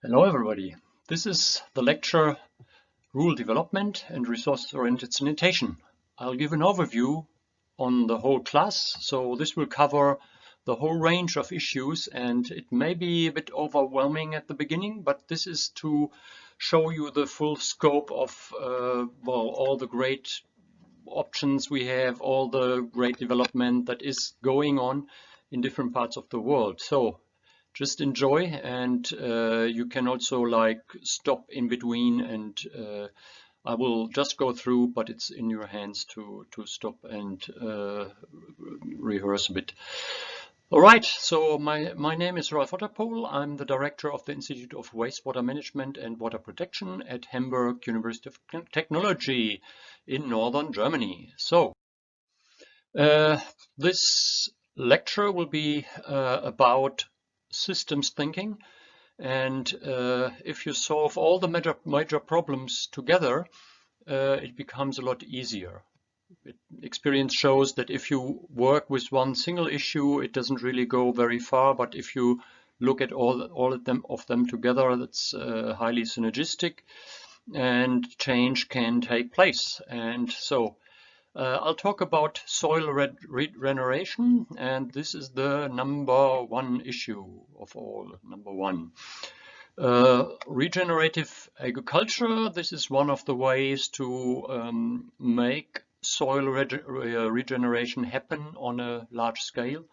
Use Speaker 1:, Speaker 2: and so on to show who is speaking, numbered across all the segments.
Speaker 1: Hello everybody. This is the lecture Rural Development and Resource-Oriented Sanitation. I'll give an overview on the whole class. So this will cover the whole range of issues and it may be a bit overwhelming at the beginning, but this is to show you the full scope of uh, well, all the great options we have, all the great development that is going on in different parts of the world. So just enjoy and uh, you can also like stop in between and uh, I will just go through but it's in your hands to to stop and uh, rehearse a bit. All right, so my, my name is Ralf Otterpohl. I'm the director of the Institute of Wastewater Management and Water Protection at Hamburg University of Technology in northern Germany. So, uh, this lecture will be uh, about systems thinking. And uh, if you solve all the major, major problems together, uh, it becomes a lot easier. It, experience shows that if you work with one single issue, it doesn't really go very far. But if you look at all, all of them of them together, that's uh, highly synergistic and change can take place. And so uh, I'll talk about soil regeneration, and this is the number one issue of all, number one. Uh, regenerative agriculture, this is one of the ways to um, make soil rege regeneration happen on a large scale.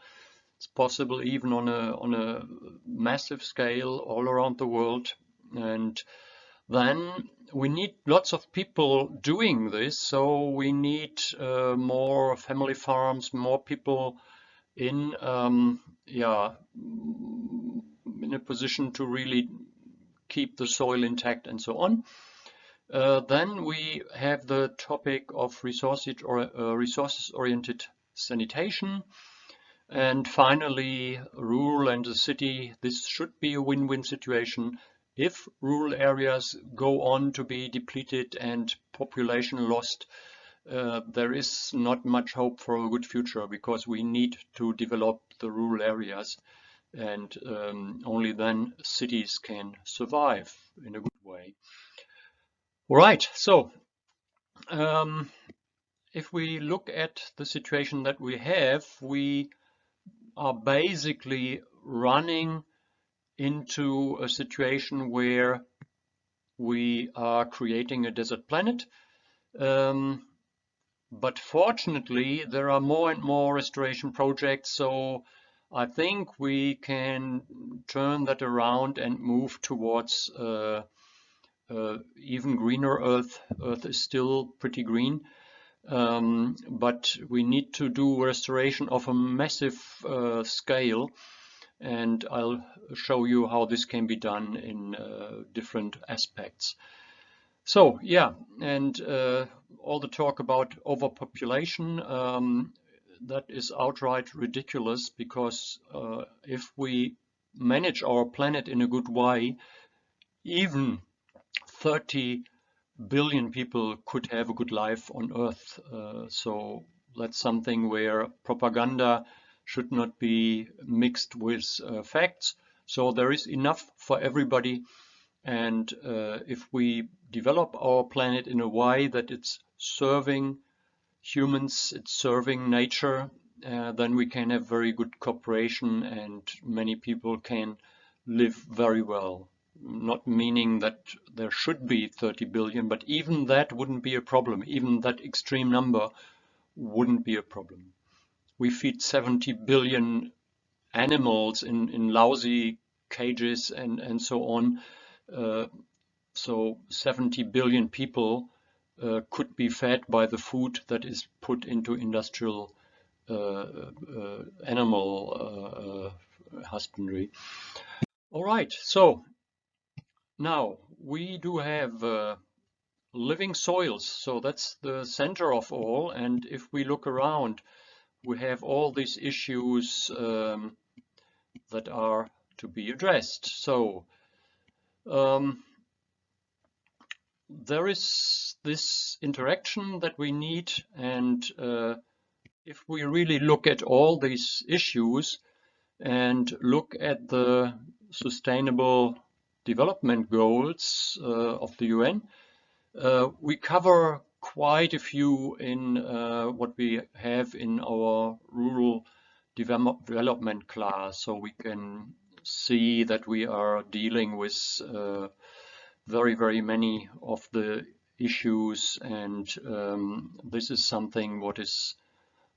Speaker 1: It's possible even on a, on a massive scale all around the world. And then we need lots of people doing this. So we need uh, more family farms, more people in, um, yeah, in a position to really keep the soil intact and so on. Uh, then we have the topic of or uh, resources oriented sanitation. And finally, rural and the city. This should be a win-win situation if rural areas go on to be depleted and population lost, uh, there is not much hope for a good future because we need to develop the rural areas and um, only then cities can survive in a good way. All right, so um, if we look at the situation that we have, we are basically running into a situation where we are creating a desert planet. Um, but fortunately, there are more and more restoration projects, so I think we can turn that around and move towards uh, uh, even greener Earth. Earth is still pretty green, um, but we need to do restoration of a massive uh, scale and I'll show you how this can be done in uh, different aspects. So yeah, and uh, all the talk about overpopulation, um, that is outright ridiculous because uh, if we manage our planet in a good way, even 30 billion people could have a good life on Earth. Uh, so that's something where propaganda should not be mixed with uh, facts. So there is enough for everybody. And uh, if we develop our planet in a way that it's serving humans, it's serving nature, uh, then we can have very good cooperation and many people can live very well. Not meaning that there should be 30 billion, but even that wouldn't be a problem. Even that extreme number wouldn't be a problem we feed 70 billion animals in, in lousy cages and, and so on. Uh, so 70 billion people uh, could be fed by the food that is put into industrial uh, uh animal uh, uh, husbandry. All right, so now we do have living soils, so that's the center of all. And if we look around, we have all these issues um, that are to be addressed. So um, there is this interaction that we need and uh, if we really look at all these issues and look at the sustainable development goals uh, of the UN. Uh, we cover quite a few in uh, what we have in our rural development class. So we can see that we are dealing with uh, very, very many of the issues and um, this is something what is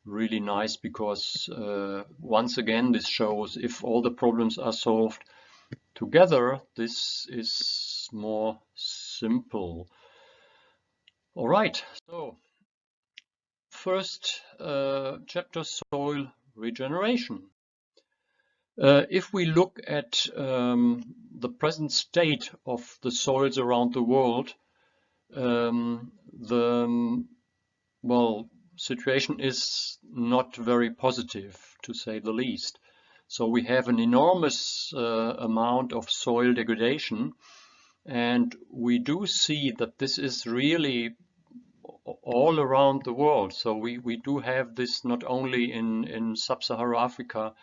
Speaker 1: really nice because uh, once again this shows if all the problems are solved together this is more simple all right so first uh, chapter soil regeneration uh, if we look at um, the present state of the soils around the world um, the well situation is not very positive, to say the least. So we have an enormous uh, amount of soil degradation and we do see that this is really all around the world. So we, we do have this not only in, in sub-Saharan Africa,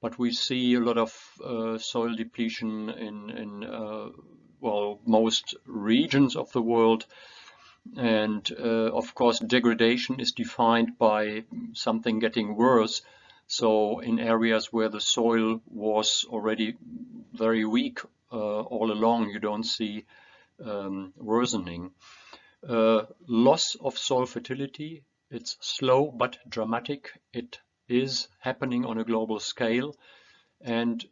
Speaker 1: but we see a lot of uh, soil depletion in, in uh, well, most regions of the world. And uh, of course, degradation is defined by something getting worse. So in areas where the soil was already very weak uh, all along, you don't see um, worsening. Uh, loss of soil fertility, it's slow but dramatic. It is happening on a global scale. And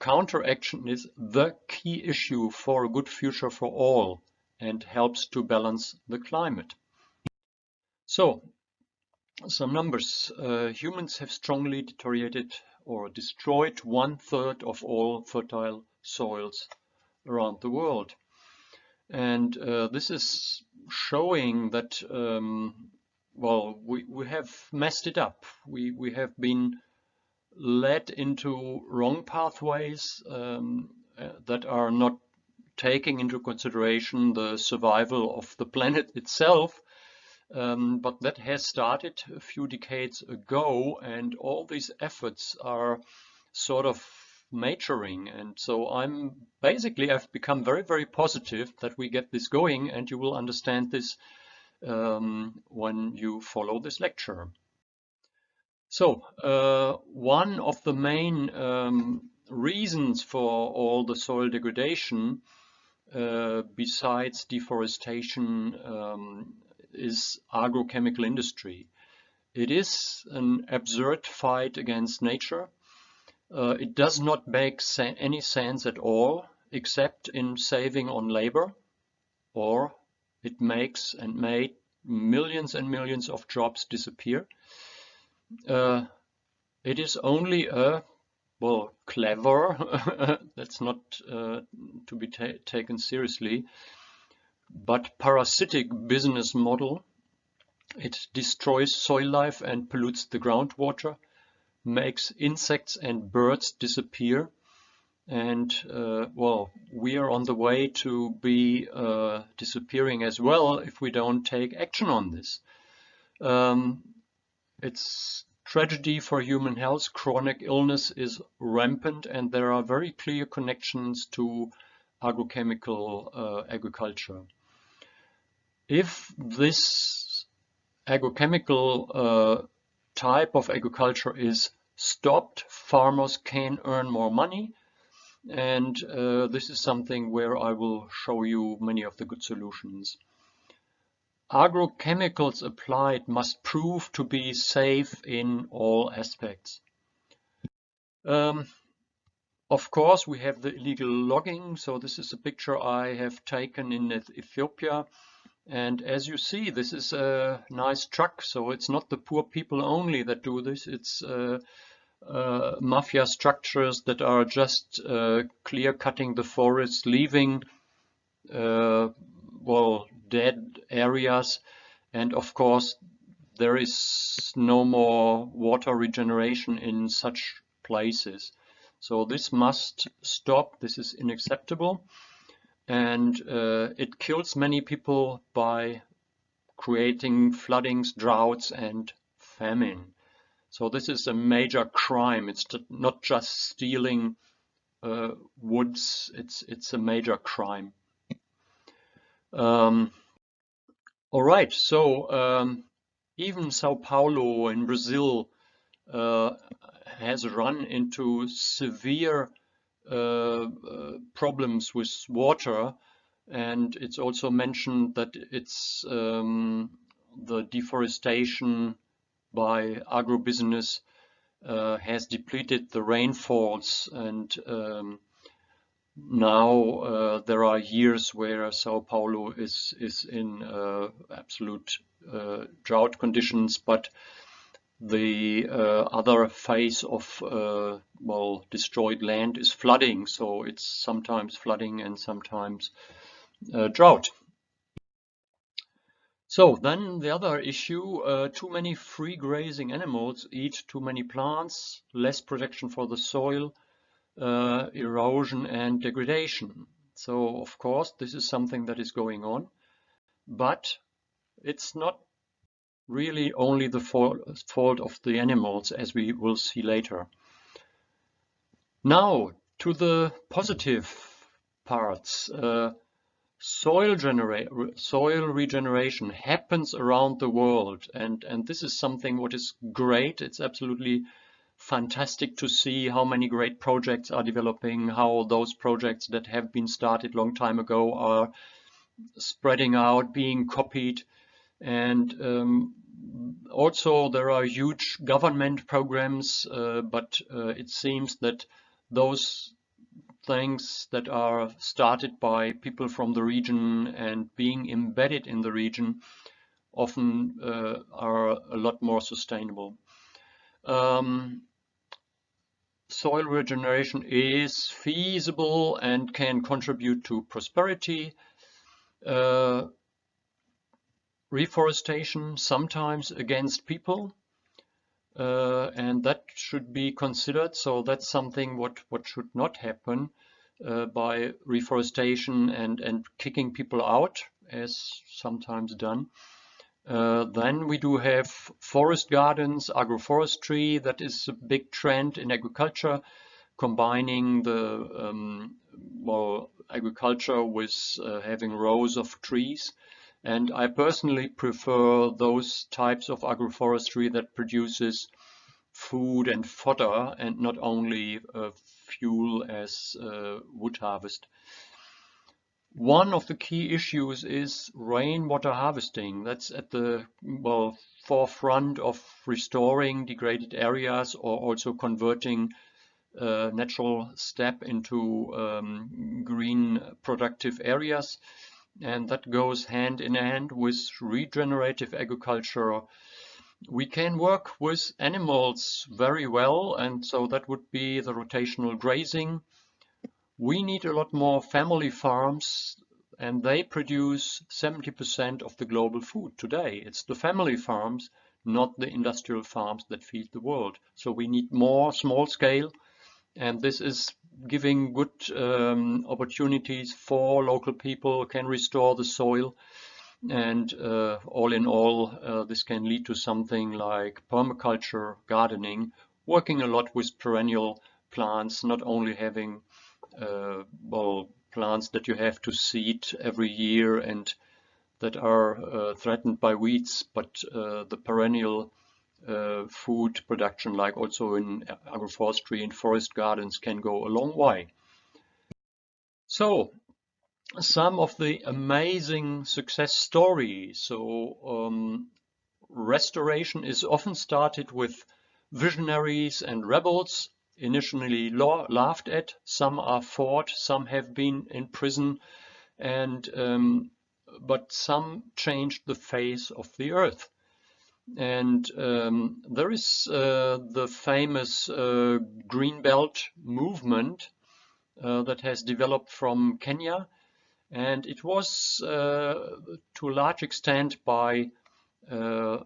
Speaker 1: counteraction is the key issue for a good future for all and helps to balance the climate. So, some numbers. Uh, humans have strongly deteriorated or destroyed one third of all fertile soils around the world. And uh, this is showing that, um, well, we, we have messed it up. We, we have been led into wrong pathways um, uh, that are not taking into consideration the survival of the planet itself. Um, but that has started a few decades ago and all these efforts are sort of maturing and so I'm basically I've become very very positive that we get this going and you will understand this um, when you follow this lecture. So uh, one of the main um, reasons for all the soil degradation uh, besides deforestation um, is agrochemical industry. It is an absurd fight against nature. Uh, it does not make any sense at all except in saving on labor or it makes and made millions and millions of jobs disappear. Uh, it is only a well, clever, that's not uh, to be ta taken seriously, but parasitic business model. It destroys soil life and pollutes the groundwater, makes insects and birds disappear. And uh, well, we are on the way to be uh, disappearing as well if we don't take action on this. Um, it's Tragedy for human health, chronic illness is rampant and there are very clear connections to agrochemical uh, agriculture. If this agrochemical uh, type of agriculture is stopped, farmers can earn more money and uh, this is something where I will show you many of the good solutions. Agrochemicals applied must prove to be safe in all aspects. Um, of course, we have the illegal logging. So this is a picture I have taken in Ethiopia. And as you see, this is a nice truck. So it's not the poor people only that do this. It's uh, uh, mafia structures that are just uh, clear cutting the forest, leaving uh, well dead areas and of course there is no more water regeneration in such places. So this must stop, this is unacceptable and uh, it kills many people by creating floodings, droughts and famine. So this is a major crime. It's not just stealing uh, woods, it's it's a major crime. Um, all right, so um, even Sao Paulo in Brazil uh, has run into severe problems with water and it's also mentioned that it's um, the deforestation by agribusiness uh, has depleted the rainfalls and um, now uh, there are years where Sao Paulo is is in uh, absolute uh, drought conditions, but the uh, other phase of uh, well destroyed land is flooding. So it's sometimes flooding and sometimes drought. So then the other issue, uh, too many free grazing animals eat too many plants, less protection for the soil, uh, erosion and degradation. So of course this is something that is going on, but it's not really only the fault of the animals as we will see later. Now to the positive parts. Uh, soil, soil regeneration happens around the world and, and this is something what is great. It's absolutely fantastic to see how many great projects are developing, how those projects that have been started long time ago are spreading out, being copied. And um, also there are huge government programs, uh, but uh, it seems that those things that are started by people from the region and being embedded in the region often uh, are a lot more sustainable. Um, soil regeneration is feasible and can contribute to prosperity. Uh, reforestation sometimes against people uh, and that should be considered. So that's something what what should not happen uh, by reforestation and and kicking people out as sometimes done. Uh, then we do have forest gardens, agroforestry, that is a big trend in agriculture, combining the um, well, agriculture with uh, having rows of trees. And I personally prefer those types of agroforestry that produces food and fodder and not only uh, fuel as uh, wood harvest. One of the key issues is rainwater harvesting. That's at the well forefront of restoring degraded areas or also converting uh, natural steppe into um, green productive areas. And that goes hand in hand with regenerative agriculture. We can work with animals very well, and so that would be the rotational grazing we need a lot more family farms and they produce 70% of the global food today. It's the family farms, not the industrial farms that feed the world. So we need more small scale and this is giving good um, opportunities for local people, can restore the soil. And uh, all in all uh, this can lead to something like permaculture gardening, working a lot with perennial plants, not only having uh, well, plants that you have to seed every year and that are uh, threatened by weeds, but uh, the perennial uh, food production, like also in agroforestry and forest gardens, can go a long way. So, some of the amazing success stories. So, um, restoration is often started with visionaries and rebels initially laughed at. Some are fought, some have been in prison, and um, but some changed the face of the earth. And um, there is uh, the famous uh, Green Belt movement uh, that has developed from Kenya. And it was uh, to a large extent by uh,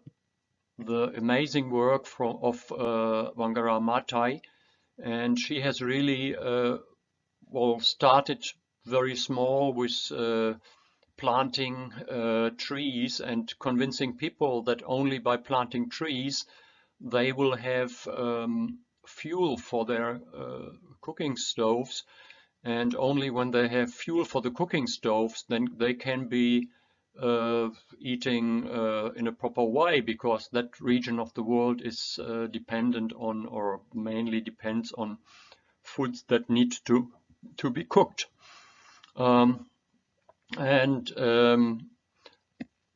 Speaker 1: the amazing work from, of uh, Wangari Maathai, and she has really well started very small with planting uh, trees and convincing people that only by planting trees they will have um, fuel for their uh, cooking stoves. And only when they have fuel for the cooking stoves then they can be uh, eating uh, in a proper way because that region of the world is uh, dependent on or mainly depends on foods that need to to be cooked. Um, and um,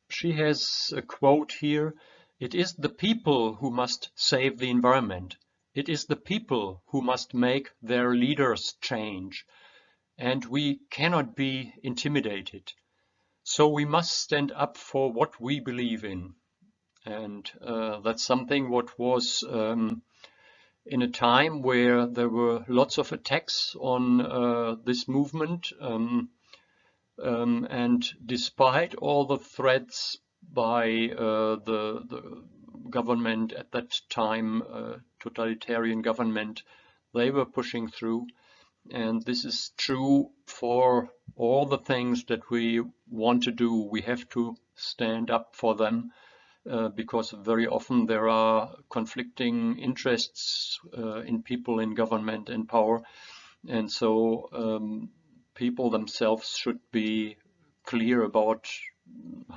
Speaker 1: she has a quote here it is the people who must save the environment it is the people who must make their leaders change and we cannot be intimidated so we must stand up for what we believe in. And uh, that's something what was um, in a time where there were lots of attacks on uh, this movement. Um, um, and despite all the threats by uh, the, the, government at that time, uh, totalitarian government, they were pushing through. And this is true for all the things that we want to do. We have to stand up for them uh, because very often there are conflicting interests uh, in people in government and power. And so um, people themselves should be clear about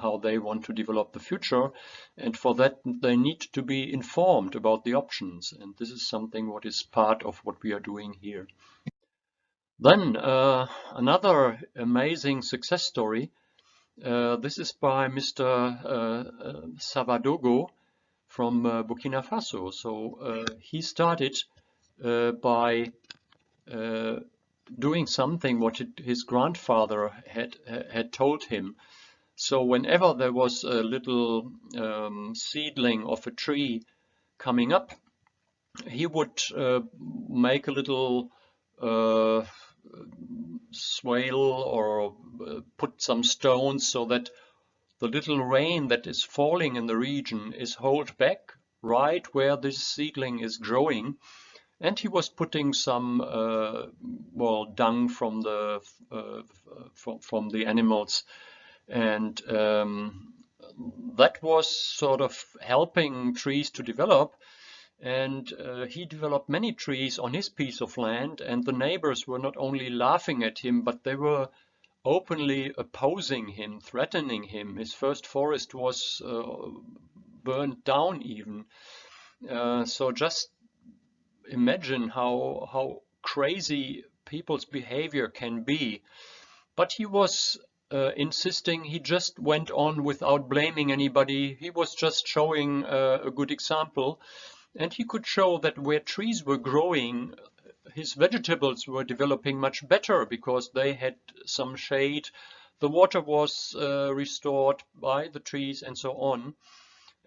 Speaker 1: how they want to develop the future and for that they need to be informed about the options and this is something what is part of what we are doing here. Then uh, another amazing success story. Uh, this is by Mr. Uh, Sawadogo from uh, Burkina Faso. So uh, he started uh, by doing something what his grandfather had had told him. So whenever there was a little um, seedling of a tree coming up, he would make a little uh, swale or uh, put some stones so that the little rain that is falling in the region is held back right where this seedling is growing and he was putting some uh, well dung from the uh, from, from the animals. And um, that was sort of helping trees to develop. And uh, he developed many trees on his piece of land. And the neighbors were not only laughing at him but they were openly opposing him threatening him. His first forest was uh, burned down even. Uh, so just imagine how how crazy people's behavior can be. But he was uh, insisting he just went on without blaming anybody. He was just showing uh, a good example. And he could show that where trees were growing, his vegetables were developing much better because they had some shade, the water was uh, restored by the trees and so on.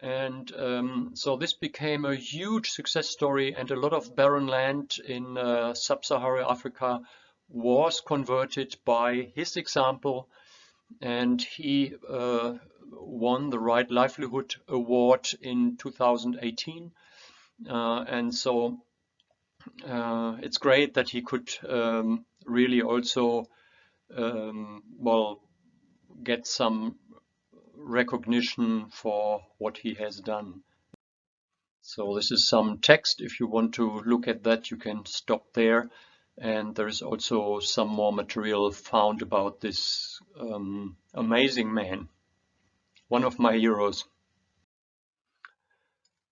Speaker 1: And um, so this became a huge success story and a lot of barren land in uh, sub-Saharan Africa was converted by his example. And he uh, won the Right Livelihood Award in 2018 uh, and so uh, it's great that he could um, really also um, well get some recognition for what he has done. So this is some text. If you want to look at that, you can stop there. And there is also some more material found about this um, amazing man, one of my heroes.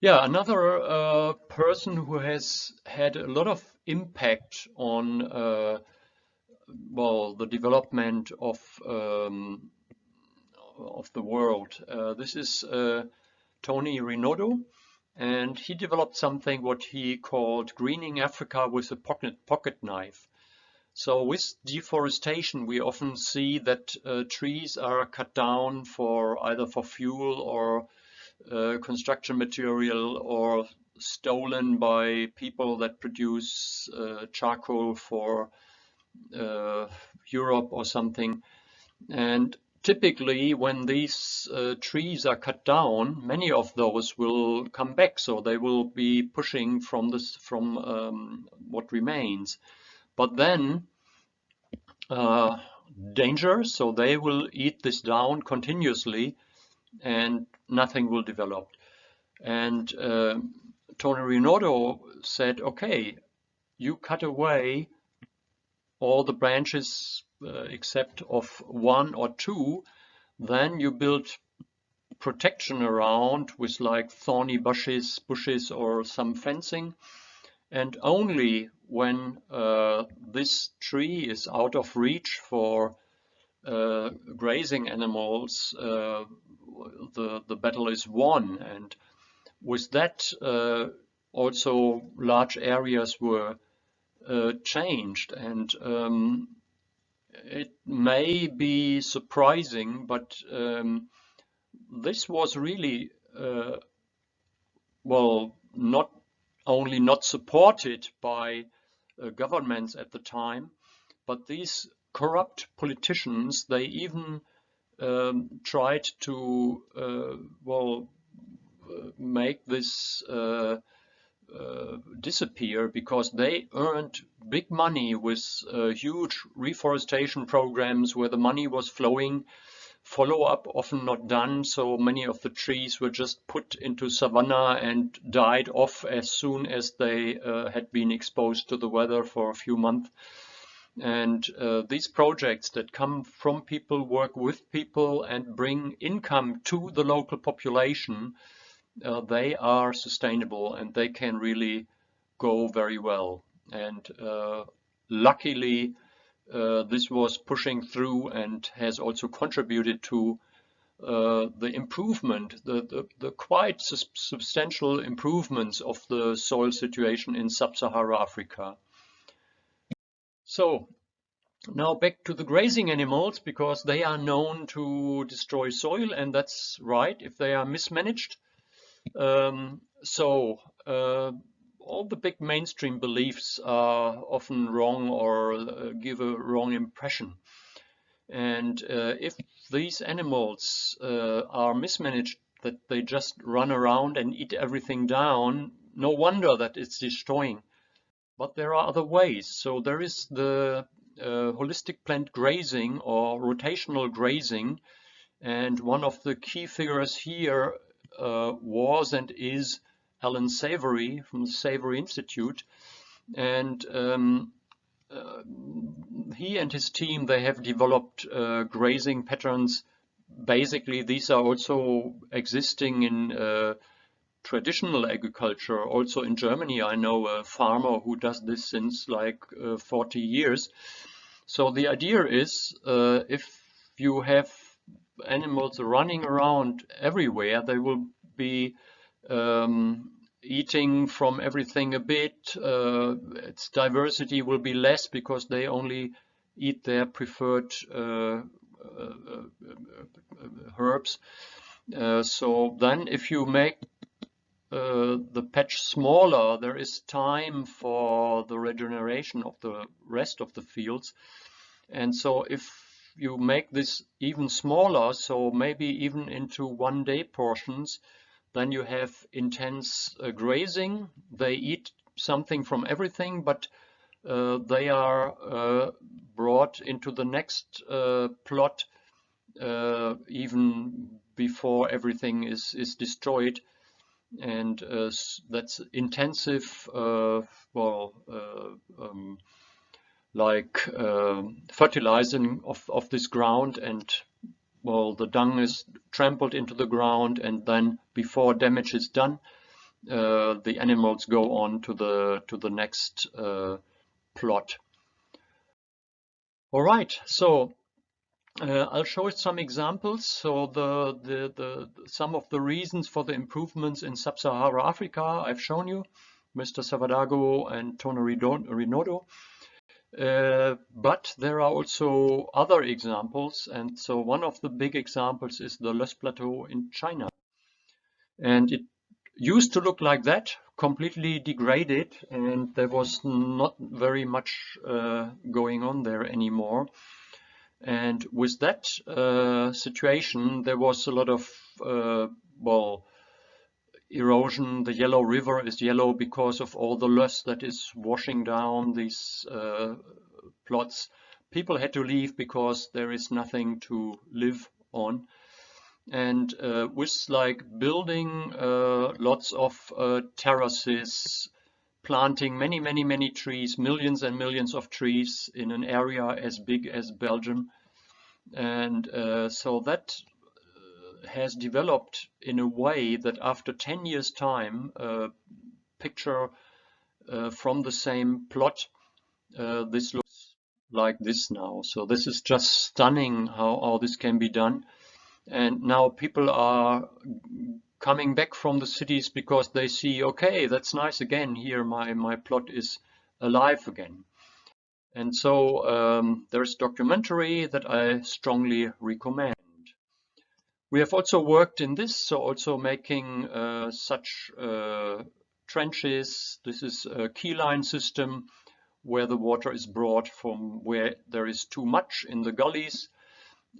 Speaker 1: Yeah, another uh, person who has had a lot of impact on uh, well the development of um, of the world. Uh, this is uh, Tony Rinaudo, and he developed something what he called greening Africa with a pocket pocket knife. So with deforestation, we often see that uh, trees are cut down for either for fuel or uh, construction material or stolen by people that produce uh, charcoal for uh, Europe or something. And typically when these uh, trees are cut down, many of those will come back. So they will be pushing from this from um, what remains. But then uh, danger, so they will eat this down continuously and nothing will develop. And uh, Tony Rinaudo said, okay, you cut away all the branches uh, except of one or two, then you build protection around with like thorny bushes, bushes or some fencing. And only when uh, this tree is out of reach for uh, grazing animals, uh, the, the battle is won. And with that, uh, also large areas were uh, changed. And um, it may be surprising, but um, this was really, uh, well, not only not supported by uh, governments at the time, but these corrupt politicians, they even um, tried to, uh, well, uh, make this uh, disappear because they earned big money with uh, huge reforestation programs where the money was flowing. Follow-up often not done so many of the trees were just put into savanna and died off as soon as they uh, had been exposed to the weather for a few months. And uh, these projects that come from people work with people and bring income to the local population uh, they are sustainable and they can really go very well and uh, luckily uh, this was pushing through and has also contributed to uh, the improvement, the, the, the quite substantial improvements of the soil situation in sub-Saharan Africa. So now back to the grazing animals because they are known to destroy soil and that's right if they are mismanaged. Um, so uh, all the big mainstream beliefs are often wrong or uh, give a wrong impression. And uh, if these animals uh, are mismanaged, that they just run around and eat everything down, no wonder that it's destroying. But there are other ways. So there is the uh, holistic planned grazing or rotational grazing. And one of the key figures here uh, was and is Alan Savory from the Savory Institute. And um, uh, he and his team, they have developed uh, grazing patterns. Basically, these are also existing in uh, traditional agriculture. Also in Germany, I know a farmer who does this since like uh, 40 years. So the idea is uh, if you have animals running around everywhere, they will be um, eating from everything a bit. Uh, its diversity will be less because they only eat their preferred uh, uh, herbs. Uh, so then if you make uh, the patch smaller, there is time for the regeneration of the rest of the fields. And so if you make this even smaller, so maybe even into one day portions, then you have intense uh, grazing. They eat something from everything, but uh, they are uh, brought into the next uh, plot uh, even before everything is, is destroyed. And uh, that's intensive, well, um, like fertilizing of, of this ground and well, the dung is trampled into the ground and then before damage is done, uh, the animals go on to the to the next uh, plot. All right, so uh, I'll show some examples. So the, the, the some of the reasons for the improvements in sub-Sahara Africa I've shown you, Mr. Sawadogo and Tony Rinaudo. Uh, but there are also other examples. And so one of the big examples is the Loess Plateau in China. And it used to look like that, completely degraded, and there was not very much uh, going on there anymore. And with that uh, situation, there was a lot of, uh, well, erosion. The Yellow River is yellow because of all the loess that is washing down these uh, plots. People had to leave because there is nothing to live on. and uh, with like building uh, lots of uh, terraces, planting many, many, many trees, millions and millions of trees in an area as big as Belgium. And uh, so that has developed in a way that after 10 years time, a picture uh, from the same plot, this looks like this now. So this is just stunning how, all this can be done. And now people are coming back from the cities because they see, okay, that's nice again. Here my, my plot is alive again. And so um, there's documentary that I strongly recommend. We have also worked in this, so also making uh, such uh, trenches. This is a keyline system where the water is brought from where there is too much in the gullies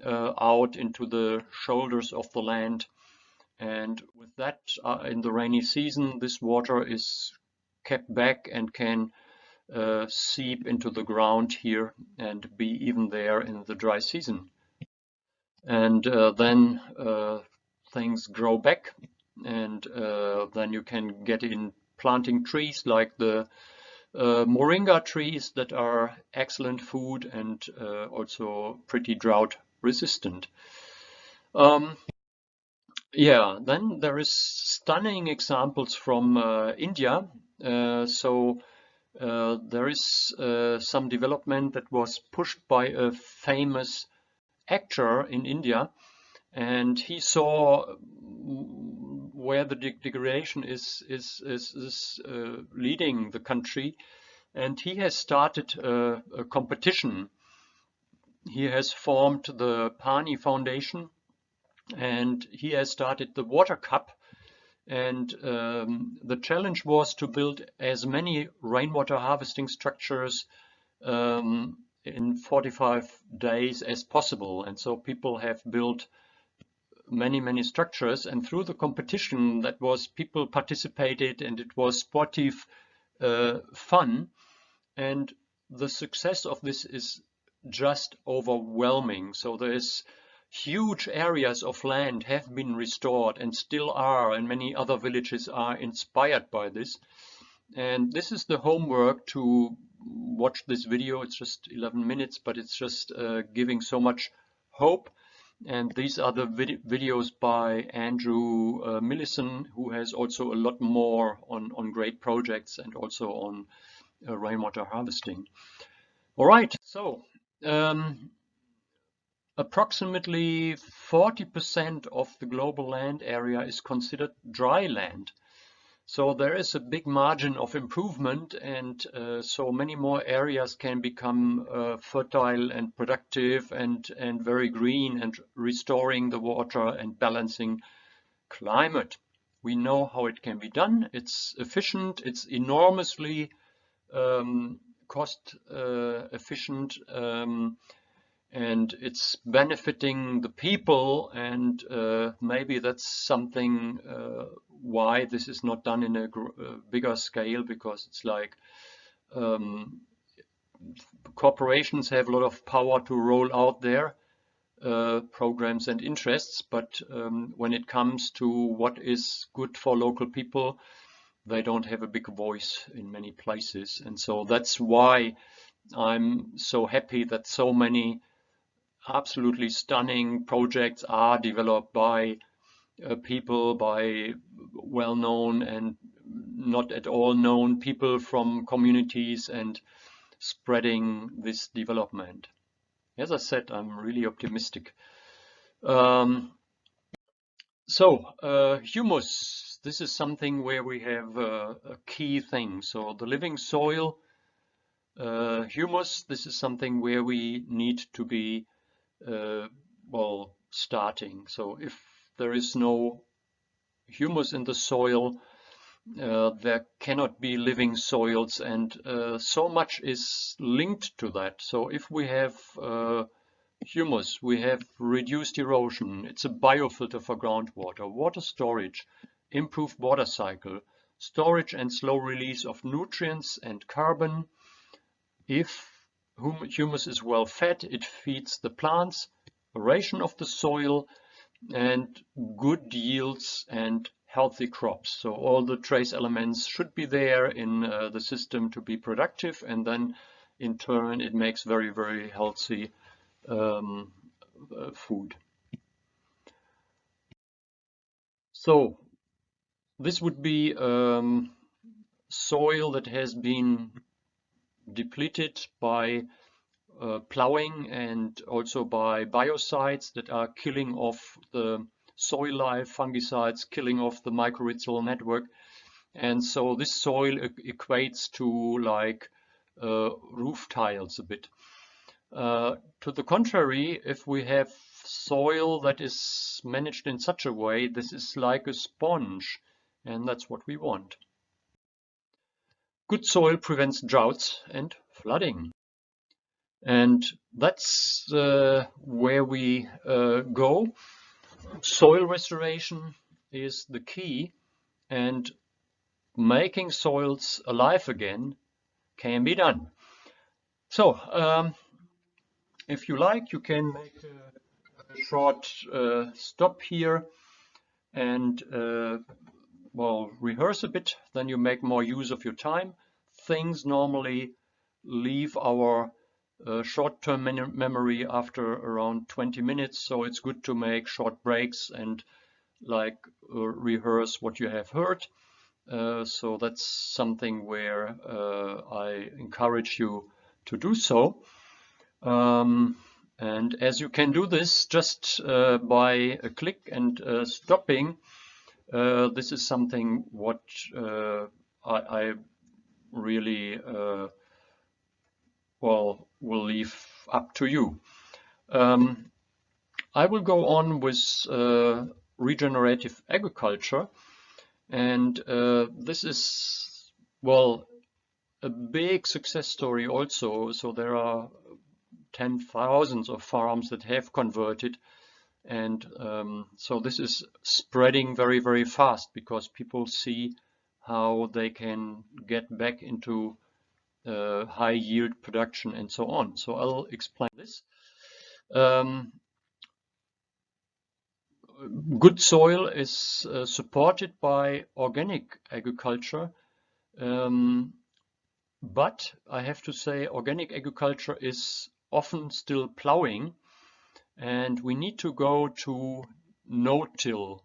Speaker 1: uh, out into the shoulders of the land. And with that, uh, in the rainy season, this water is kept back and can uh, seep into the ground here and be even there in the dry season. And uh, then uh, things grow back and uh, then you can get in planting trees like the uh, moringa trees that are excellent food and uh, also pretty drought resistant. Um, yeah, then there is stunning examples from uh, India. So there is some development that was pushed by a famous actor in India and he saw where the degradation is is is, is uh, leading the country and he has started a, a competition he has formed the Paani Foundation and he has started the Water Cup. And um, the challenge was to build as many rainwater harvesting structures um, in 45 days as possible. And so people have built many, many structures. And through the competition, that was people participated and it was sportive uh, fun. And the success of this is just overwhelming. So there's huge areas of land have been restored and still are, and many other villages are inspired by this. And this is the homework to watch this video. It's just 11 minutes, but it's just uh, giving so much hope. And these are the vid videos by Andrew uh, Millison, who has also a lot more on, on great projects and also on uh, rainwater harvesting. All right, so um, approximately 40% of the global land area is considered dry land. So there is a big margin of improvement and uh, so many more areas can become uh, fertile and productive and, and very green and restoring the water and balancing climate. We know how it can be done. It's efficient. It's enormously um, cost uh, efficient um, and it's benefiting the people and uh, maybe that's something uh, why this is not done in a, a bigger scale because it's like um, corporations have a lot of power to roll out their uh, programs and interests but um, when it comes to what is good for local people they don't have a big voice in many places. And so that's why I'm so happy that so many absolutely stunning projects are developed by uh, people, by well-known and not at all known people from communities and spreading this development. As I said, I'm really optimistic. Um, so, uh, humus this is something where we have uh, a key thing. So the living soil, uh, humus, this is something where we need to be, uh, well, starting. So if there is no humus in the soil, uh, there cannot be living soils and uh, so much is linked to that. So if we have uh, humus, we have reduced erosion, it's a biofilter for groundwater, water storage, improved water cycle, storage and slow release of nutrients and carbon. If humus is well fed, it feeds the plants, aeration of the soil, and good yields and healthy crops. So all the trace elements should be there in uh, the system to be productive and then in turn it makes very, very healthy um, uh, food. So this would be um, soil that has been depleted by uh, plowing and also by biocides that are killing off the soil life, fungicides killing off the mycorrhizal network. And so this soil equates to like uh, roof tiles a bit. Uh, to the contrary, if we have soil that is managed in such a way, this is like a sponge, and that's what we want. Good soil prevents droughts and flooding. And that's uh, where we uh, go. Soil restoration is the key and making soils alive again can be done. So, um, if you like, you can make a, a short uh, stop here and uh, well, rehearse a bit, then you make more use of your time. Things normally leave our uh, short-term memory after around 20 minutes, so it's good to make short breaks and like uh, rehearse what you have heard. Uh, so that's something where uh, I encourage you to do so. Um, and as you can do this just uh, by a click and uh, stopping, this is something what I, I, really well will leave up to you. Um, I will go on with regenerative agriculture and uh, this is, well, a big success story also. So there are 10 thousands of farms that have converted. And um, so this is spreading very, very fast because people see how they can get back into uh, high yield production and so on. So I'll explain this. Um, good soil is uh, supported by organic agriculture. Um, but I have to say organic agriculture is often still plowing and we need to go to no-till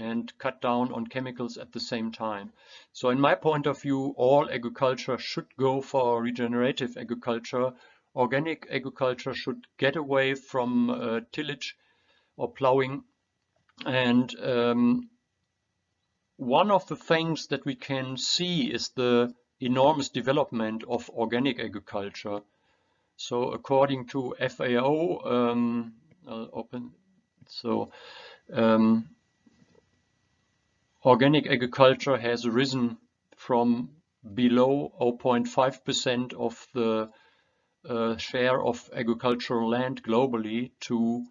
Speaker 1: and cut down on chemicals at the same time. So in my point of view, all agriculture should go for regenerative agriculture. Organic agriculture should get away from uh, tillage or plowing and um, one of the things that we can see is the enormous development of organic agriculture. So according to FAO, um, I'll open, so um, organic agriculture has risen from below 0.5% of the uh, share of agricultural land globally to,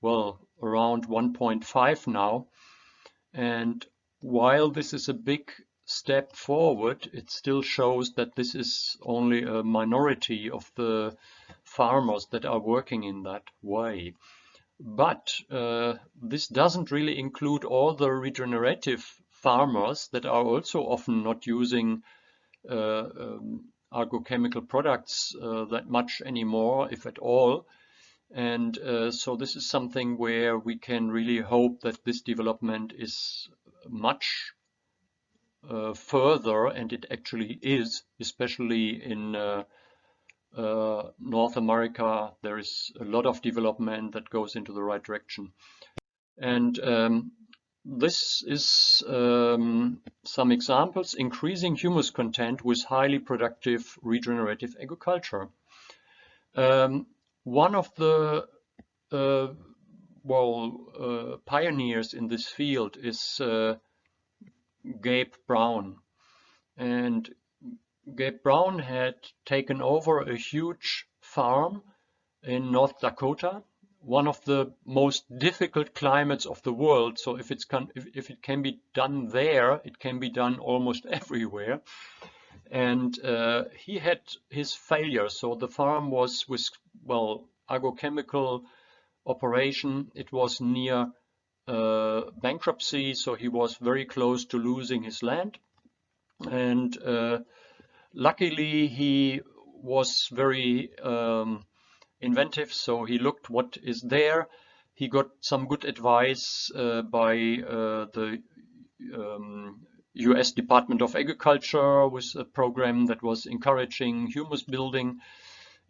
Speaker 1: well, around 1.5 now. And while this is a big step forward, it still shows that this is only a minority of the farmers that are working in that way. But uh, this doesn't really include all the regenerative farmers that are also often not using uh, um, agrochemical products uh, that much anymore, if at all. And uh, so this is something where we can really hope that this development is much uh, further, and it actually is, especially in uh, North America, there is a lot of development that goes into the right direction. And um, this is um, some examples, increasing humus content with highly productive regenerative agriculture. Um, one of the uh, well uh, pioneers in this field is uh, Gabe Brown and Gabe Brown had taken over a huge farm in North Dakota one of the most difficult climates of the world so if can if, if it can be done there it can be done almost everywhere and uh, he had his failure. So the farm was with well agrochemical operation. It was near uh, bankruptcy, so he was very close to losing his land. And uh, luckily, he was very um, inventive, so he looked what is there. He got some good advice uh, by uh, the um, US Department of Agriculture with a program that was encouraging humus building.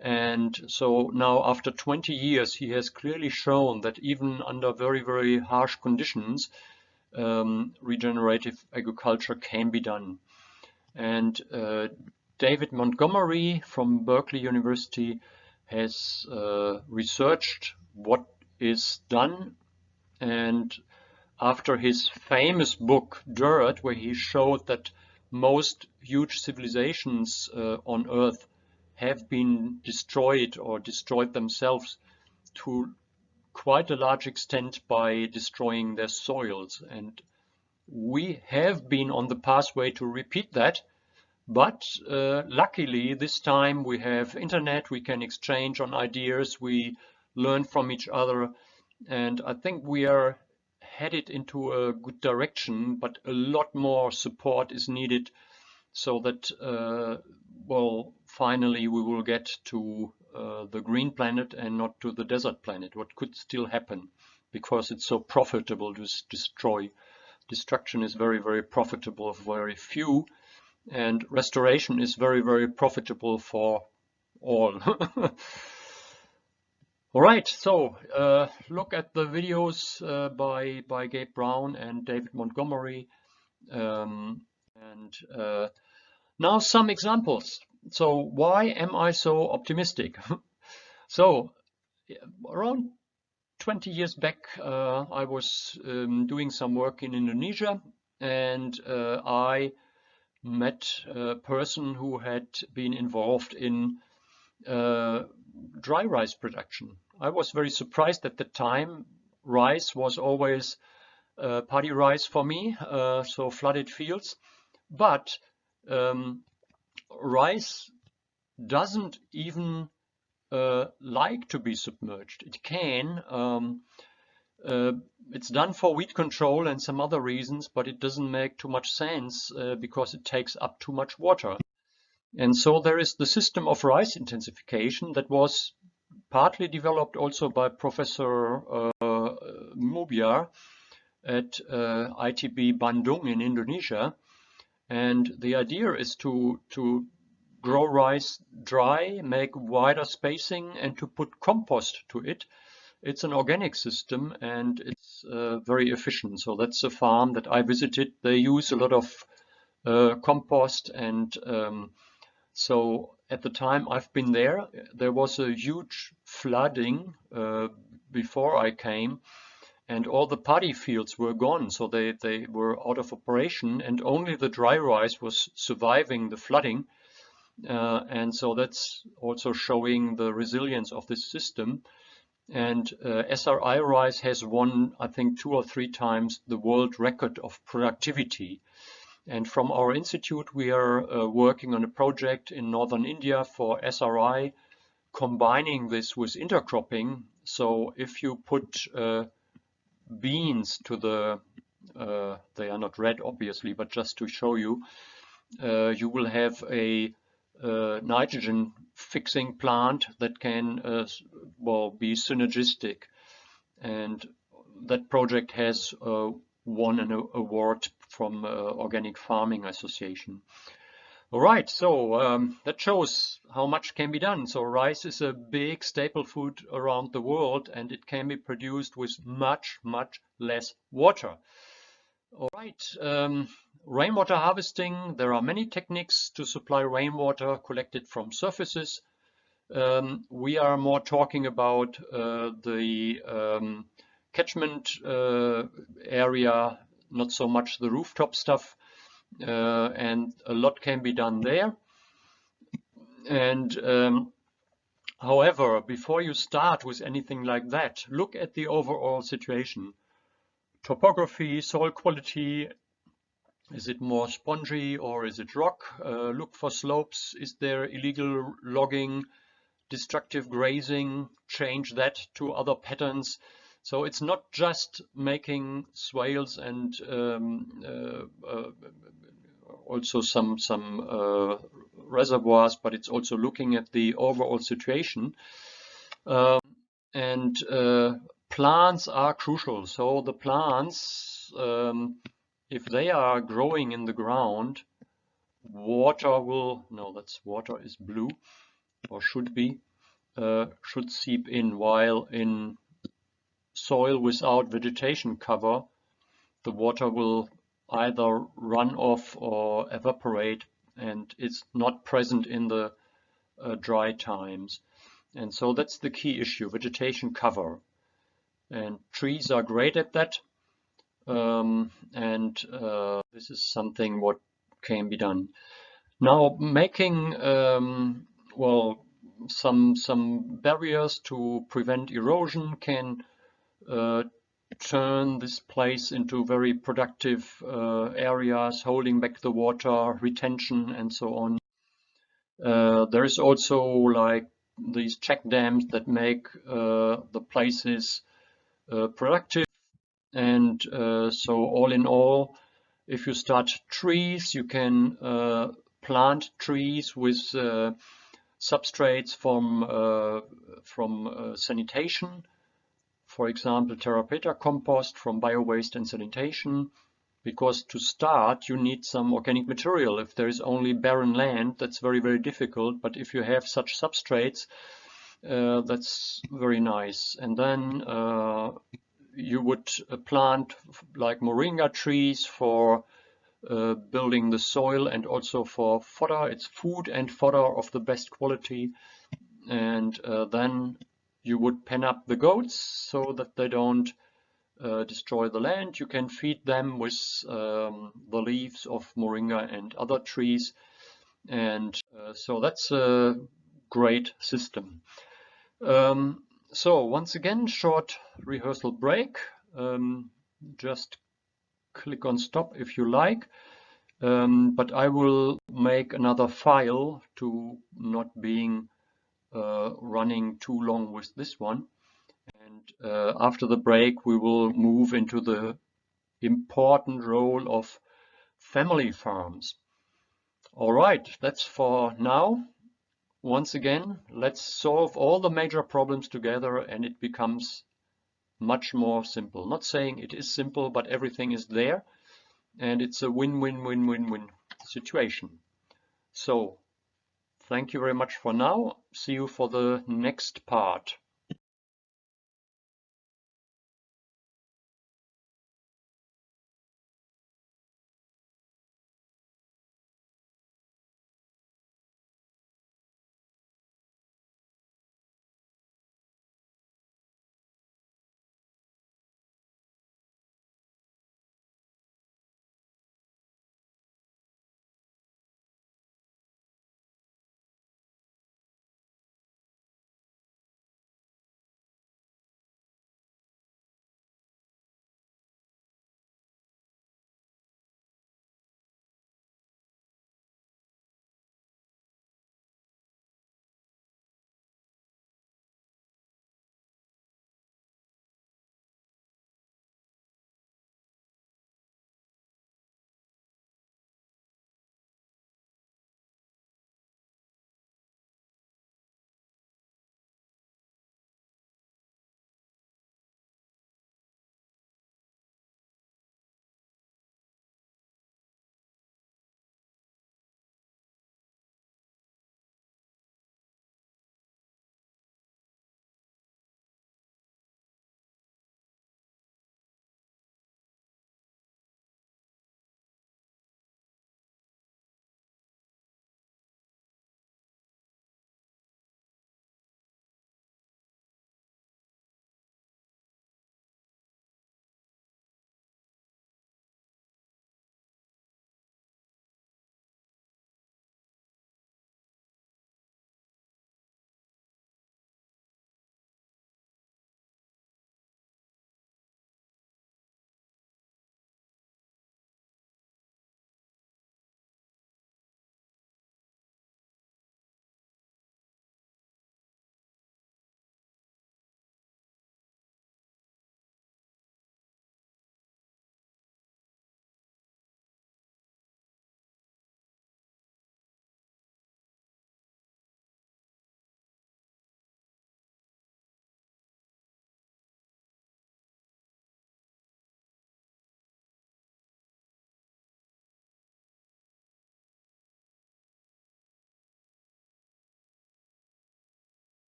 Speaker 1: And so now after 20 years, he has clearly shown that even under very, very harsh conditions, um, regenerative agriculture can be done. And uh, David Montgomery from Berkeley University has uh, researched what is done. And after his famous book Dirt where he showed that most huge civilizations uh, on earth have been destroyed or destroyed themselves to quite a large extent by destroying their soils. And we have been on the pathway to repeat that but uh, luckily this time we have internet we can exchange on ideas we learn from each other and I think we are headed into a good direction but a lot more support is needed so that uh, well finally we will get to uh, the green planet and not to the desert planet what could still happen because it's so profitable to destroy. Destruction is very very profitable for very few and restoration is very very profitable for all All right, so uh, look at the videos uh, by, by Gabe Brown and David Montgomery. Um, and uh, now some examples. So why am I so optimistic? so around 20 years back, uh, I was um, doing some work in Indonesia and uh, I met a person who had been involved in uh, dry rice production. I was very surprised at the time. Rice was always uh, paddy rice for me, uh, so flooded fields. But um, rice doesn't even uh, like to be submerged. It can. Um, uh, it's done for weed control and some other reasons, but it doesn't make too much sense uh, because it takes up too much water. And so there is the system of rice intensification that was partly developed also by Professor uh, Mubiar at uh, ITB Bandung in Indonesia. And the idea is to, to grow rice dry, make wider spacing and to put compost to it. It's an organic system and it's uh, very efficient. So that's a farm that I visited. They use a lot of uh, compost and um, so at the time I've been there, there was a huge flooding uh, before I came and all the paddy fields were gone. So they, they were out of operation and only the dry rice was surviving the flooding. Uh, and so that's also showing the resilience of this system. And uh, SRI rice has won, I think, two or three times the world record of productivity. And from our institute, we are uh, working on a project in northern India for SRI, combining this with intercropping. So if you put uh, beans to the, uh, they are not red obviously, but just to show you, uh, you will have a nitrogen fixing plant that can uh, well be synergistic. And that project has won an award from uh, Organic Farming Association. All right, so um, that shows how much can be done. So rice is a big staple food around the world and it can be produced with much, much less water. All right, um, rainwater harvesting. There are many techniques to supply rainwater collected from surfaces. Um, we are more talking about uh, the um, catchment uh, area, not so much the rooftop stuff, uh, and a lot can be done there. And um, however, before you start with anything like that, look at the overall situation. Topography, soil quality, is it more spongy or is it rock? Uh, look for slopes. Is there illegal logging, destructive grazing? Change that to other patterns. So it's not just making swales and um, uh, uh, also some some uh, reservoirs, but it's also looking at the overall situation. Um, and uh, plants are crucial. So the plants, um, if they are growing in the ground, water will, no, that's water is blue, or should be, uh, should seep in, while in soil without vegetation cover, the water will either run off or evaporate and it's not present in the uh, dry times. And so that's the key issue, vegetation cover. And trees are great at that. Um, and uh, this is something what can be done. Now making, um, well, some, some barriers to prevent erosion can uh, turn this place into very productive uh, areas, holding back the water, retention, and so on. Uh, there is also like these check dams that make uh, the places uh, productive. And uh, so all in all, if you start trees, you can uh, plant trees with substrates from, from sanitation for example, Terra Preta compost from biowaste and sanitation, because to start you need some organic material. If there is only barren land, that's very, very difficult. But if you have such substrates, uh, that's very nice. And then uh, you would uh, plant like moringa trees for uh, building the soil and also for fodder. It's food and fodder of the best quality. And uh, then you would pen up the goats so that they don't uh, destroy the land. You can feed them with um, the leaves of moringa and other trees. And uh, so that's a great system. Um, so once again, short rehearsal break. Um, just click on stop if you like. Um, but I will make another file to not being uh, running too long with this one. And uh, after the break, we will move into the important role of family farms. All right, that's for now. Once again, let's solve all the major problems together and it becomes much more simple. Not saying it is simple, but everything is there and it's a win-win-win-win-win situation. So Thank you very much for now. See you for the next part.